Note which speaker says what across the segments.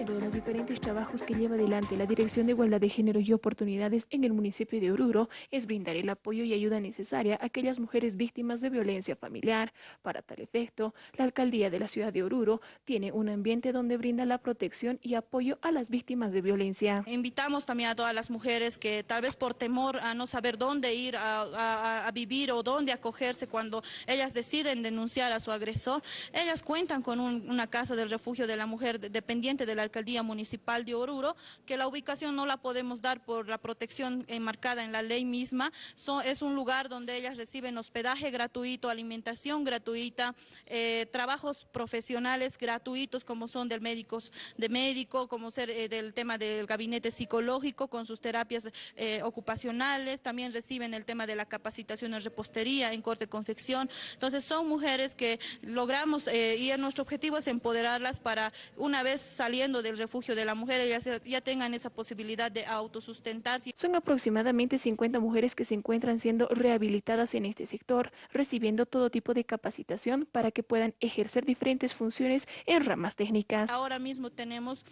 Speaker 1: De los diferentes trabajos que lleva adelante la Dirección de Igualdad de Género y Oportunidades en el municipio de Oruro es brindar el apoyo y ayuda necesaria a aquellas mujeres víctimas de violencia familiar. Para tal efecto, la alcaldía de la ciudad de Oruro tiene un ambiente donde brinda la protección y apoyo a las víctimas de violencia.
Speaker 2: Invitamos también a todas las mujeres que tal vez por temor a no saber dónde ir a, a, a vivir o dónde acogerse cuando ellas deciden denunciar a su agresor, ellas cuentan con un, una casa del refugio de la mujer dependiente de la alcaldía municipal de Oruro, que la ubicación no la podemos dar por la protección enmarcada en la ley misma. So, es un lugar donde ellas reciben hospedaje gratuito, alimentación gratuita, eh, trabajos profesionales gratuitos como son del médicos, de médico, como ser eh, del tema del gabinete psicológico con sus terapias eh, ocupacionales, también reciben el tema de la capacitación en repostería, en corte confección. Entonces son mujeres que logramos eh, y nuestro objetivo es empoderarlas para una vez saliendo del refugio de la mujer, ellas ya tengan esa posibilidad de autosustentarse.
Speaker 1: Son aproximadamente 50 mujeres que se encuentran siendo rehabilitadas en este sector, recibiendo todo tipo de capacitación para que puedan ejercer diferentes funciones en ramas técnicas.
Speaker 2: Ahora mismo tenemos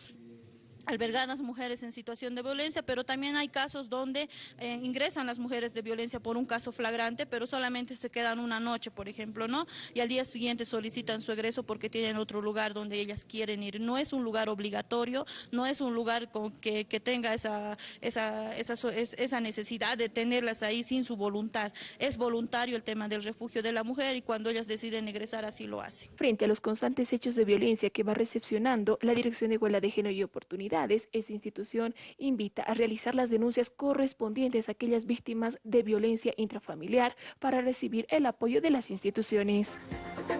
Speaker 2: albergadas mujeres en situación de violencia, pero también hay casos donde eh, ingresan las mujeres de violencia por un caso flagrante, pero solamente se quedan una noche, por ejemplo, ¿no? Y al día siguiente solicitan su egreso porque tienen otro lugar donde ellas quieren ir. No es un lugar obligatorio, no es un lugar con que, que tenga esa, esa, esa, esa necesidad de tenerlas ahí sin su voluntad. Es voluntario el tema del refugio de la mujer y cuando ellas deciden egresar así lo hacen.
Speaker 1: Frente a los constantes hechos de violencia que va recepcionando la Dirección de Igualdad de Género y Oportunidad, esta institución invita a realizar las denuncias correspondientes a aquellas víctimas de violencia intrafamiliar para recibir el apoyo de las instituciones.